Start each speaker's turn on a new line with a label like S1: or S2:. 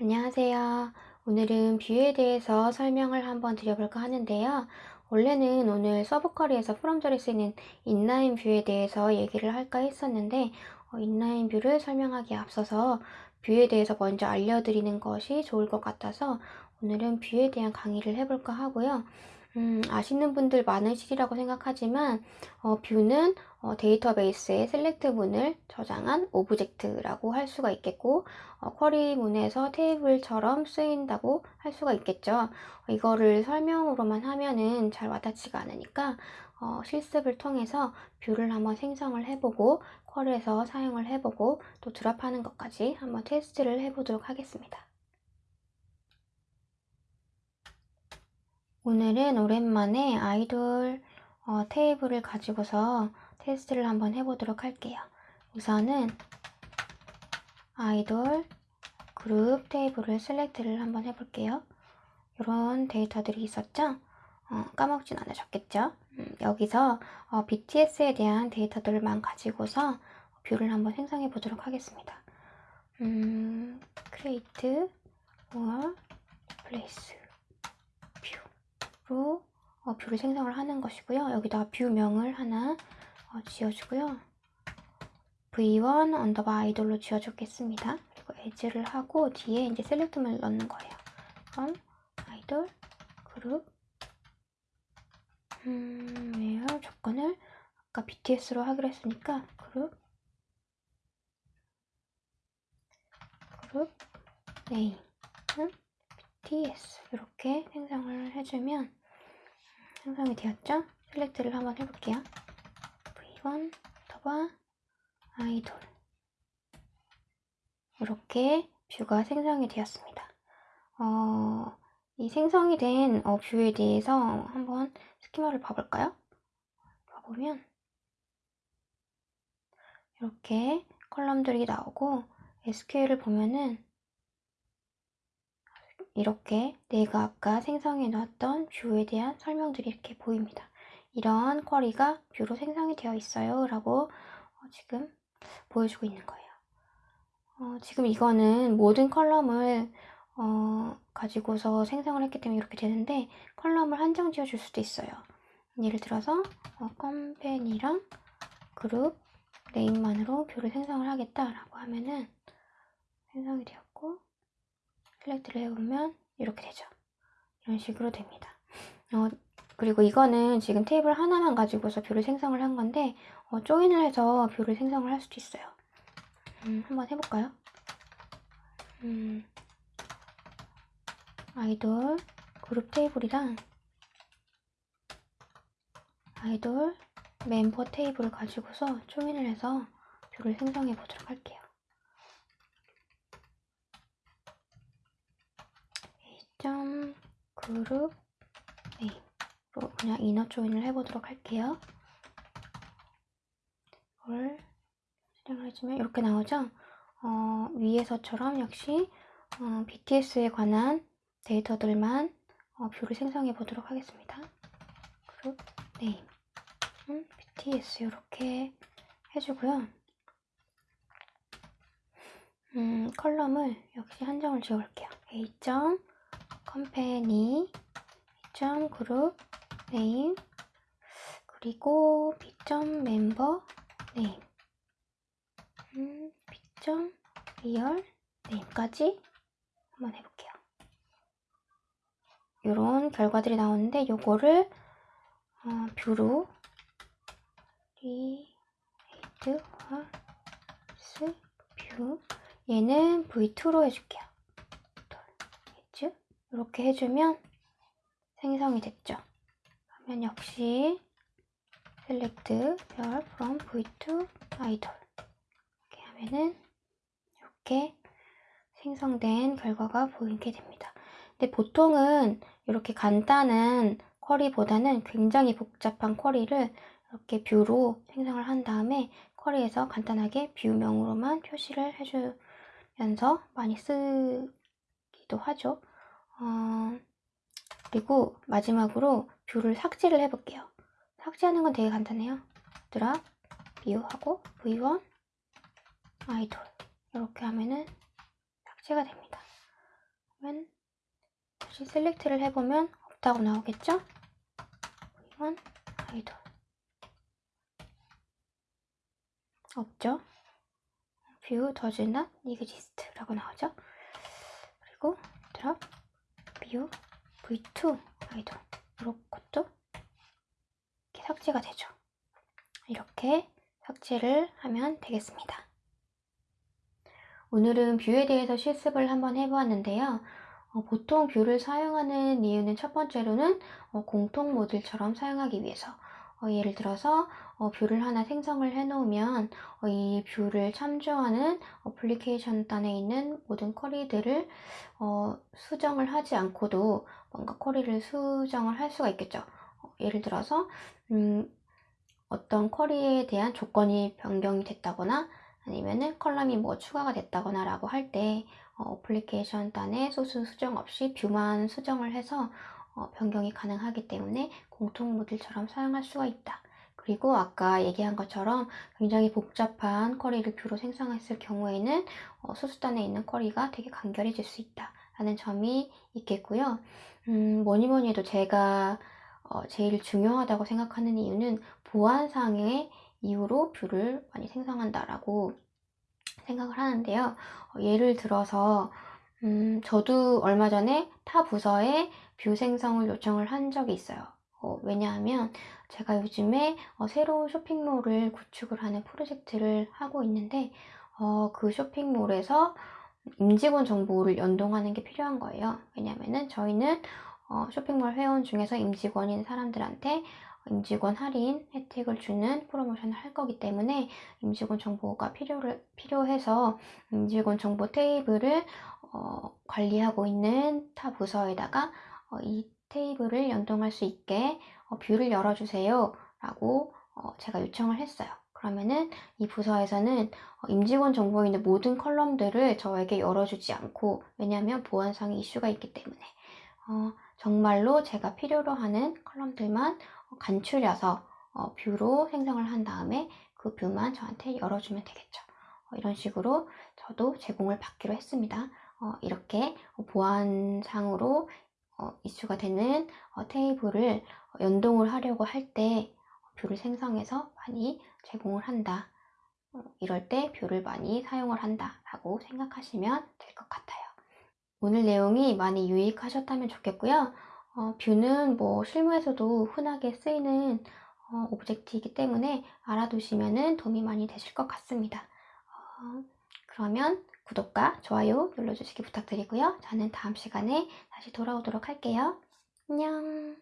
S1: 안녕하세요. 오늘은 view에 대해서 설명을 한번 드려볼까 하는데요. 원래는 오늘 subquery에서 from절에 쓰이는 inline view에 대해서 얘기를 할까 했었는데 어, inline view를 설명하기에 앞서서 view에 대해서 먼저 알려드리는 것이 좋을 것 같아서 오늘은 view에 대한 강의를 해볼까 하고요. 음, 아시는 분들 많으시리라고 생각하지만 어, view는 어, 데이터베이스에 select 문을 저장한 object라고 할 수가 있겠고 어, query 문에서 테이블처럼 쓰인다고 할 수가 있겠죠. 이거를 설명으로만 하면은 잘 와닿지가 않으니까 어, 실습을 통해서 view를 한번 생성을 해보고 query에서 사용을 해보고 또 drop하는 것까지 한번 테스트를 해보도록 하겠습니다. 오늘은 오랜만에 아이돌 어, 테이블을 가지고서 테스트를 한번 해보도록 할게요. 우선은 아이돌 그룹 테이블을 select를 한번 해볼게요. 이런 데이터들이 있었죠? 어, 까먹진 않으셨겠죠? 음, 여기서 어, BTS에 대한 데이터들만 가지고서 view를 한번 생성해 보도록 하겠습니다. 음, create or replace 로 어, view를 생성을 하는 것이고요. 여기다가 view명을 하나 어, 지어주고요. v1 underbar 아이돌로 지어주겠습니다. 그리고 as를 하고 뒤에 이제 select문을 넣는 거예요. 그럼 아이돌 그룹 음, 왜요? 조건을 아까 BTS로 하기로 했으니까 그룹 group name BTS 이렇게 생성을 해주면 생성이 되었죠? select를 한번 해볼게요. v1 underbar 아이돌 이렇게 view가 생성이 되었습니다. 어, 이 생성이 된 어, view에 대해서 한번 스키마를 봐볼까요? 봐보면 이렇게 column들이 나오고 SQL을 보면은 이렇게 내가 아까 생성해 놓았던 view에 대한 설명들이 이렇게 보입니다. 이러한 query가 view로 생성이 되어 있어요 라고 어, 지금 보여주고 있는 거예요. 어, 지금 이거는 모든 column을 어, 가지고서 생성을 했기 때문에 이렇게 되는데 column을 한정 지어줄 수도 있어요. 예를 들어서 어, company랑 group name만으로 view를 생성을 하겠다라고 하면은 생성이 되었고 select를 해보면 이렇게 되죠. 이런 식으로 됩니다. 어, 그리고 이거는 지금 테이블 하나만 가지고서 view를 생성을 한 건데 어, join을 해서 view를 생성을 할 수도 있어요. 음, 한번 해볼까요? 음, 아이돌 그룹 테이블이랑 아이돌 멤버 테이블을 가지고서 join을 해서 view를 생성해 보도록 할게요. 점 group name으로 그냥 inner join을 해보도록 할게요. 이걸 실행을 해주면 이렇게 나오죠? 어, 위에서처럼 역시 어, BTS에 관한 데이터들만 어, view를 생성해 보도록 하겠습니다. group name 음, BTS 이렇게 해주고요. 음, column을 역시 한정을 지어볼게요. A. company 점 group name 그리고 B 점 member name 음, B 점 real name까지 한번 해볼게요. 이런 결과들이 나오는데 요거를 어, view로 create or replace view 얘는 V2로 해줄게요. 이렇게 해주면 생성이 됐죠. 그러면 역시 select 별 from v2 idol 이렇게 하면은 이렇게 생성된 결과가 보이게 됩니다. 근데 보통은 이렇게 간단한 query보다는 굉장히 복잡한 query를 이렇게 view로 생성을 한 다음에 query에서 간단하게 view명으로만 표시를 해주면서 많이 쓰기도 하죠. 어, 그리고 마지막으로 view를 삭제를 해볼게요. 삭제하는 건 되게 간단해요. drop, view하고 v1, 아이돌 이렇게 하면은 삭제가 됩니다. 그러면 다시 select를 해보면 없다고 나오겠죠? 이건 아이돌 없죠? view does not exist 라고 나오죠? 그리고 drop view v2 아이돌 이런 것도 이렇게 삭제가 되죠. 이렇게 삭제를 하면 되겠습니다. 오늘은 view에 대해서 실습을 한번 해보았는데요. 어, 보통 view를 사용하는 이유는 첫 번째로는 어, 공통 모듈처럼 사용하기 위해서 어, 예를 들어서 어, view를 하나 생성을 해 놓으면 어, 이 view를 참조하는 어플리케이션 단에 있는 모든 query들을 어, 수정을 하지 않고도 뭔가 query를 수정을 할 수가 있겠죠. 어, 예를 들어서 음, 어떤 query에 대한 조건이 변경이 됐다거나 아니면은 column이 뭐 추가가 됐다거나 라고 할때 어플리케이션 단에 소스 수정 없이 view만 수정을 해서 어, 변경이 가능하기 때문에 공통 모듈처럼 사용할 수가 있다. 그리고 아까 얘기한 것처럼 굉장히 복잡한 query를 view로 생성했을 경우에는 어, 소스단에 있는 query가 되게 간결해질 수 있다. 라는 점이 있겠고요. 음, 뭐니 뭐니 해도 제가 어, 제일 중요하다고 생각하는 이유는 보안상의 이유로 view를 많이 생성한다라고 생각을 하는데요. 어, 예를 들어서 음, 저도 얼마 전에 타 부서에 view 생성을 요청을 한 적이 있어요. 어, 왜냐하면 제가 요즘에 어, 새로운 쇼핑몰을 구축을 하는 프로젝트를 하고 있는데 어, 그 쇼핑몰에서 임직원 정보를 연동하는 게 필요한 거예요. 왜냐하면 저희는 어, 쇼핑몰 회원 중에서 임직원인 사람들한테 임직원 할인 혜택을 주는 프로모션을 할 거기 때문에 임직원 정보가 필요를, 필요해서 임직원 정보 테이블을 어, 관리하고 있는 타 부서에다가 어, 이 테이블을 연동할 수 있게 어, view를 열어주세요 라고 어, 제가 요청을 했어요. 그러면은 이 부서에서는 어, 임직원 정보에 있는 모든 column들을 저에게 열어주지 않고 왜냐하면 보안상의 이슈가 있기 때문에 어, 정말로 제가 필요로 하는 column들만 간추려서 어, view로 생성을 한 다음에 그 view만 저한테 열어주면 되겠죠. 어, 이런 식으로 저도 제공을 받기로 했습니다. 어, 이렇게 보안상으로 어, 이슈가 되는 어, 테이블을 연동을 하려고 할 때 view를 생성해서 많이 제공을 한다. 어, 이럴 때 view를 많이 사용을 한다 라고 생각하시면 될 것 같아요. 오늘 내용이 많이 유익하셨다면 좋겠고요. 어, view는 뭐 실무에서도 흔하게 쓰이는 어, object이기 때문에 알아두시면 도움이 많이 되실 것 같습니다. 어, 그러면 구독과 좋아요 눌러주시기 부탁드리고요. 저는 다음 시간에 다시 돌아오도록 할게요. 안녕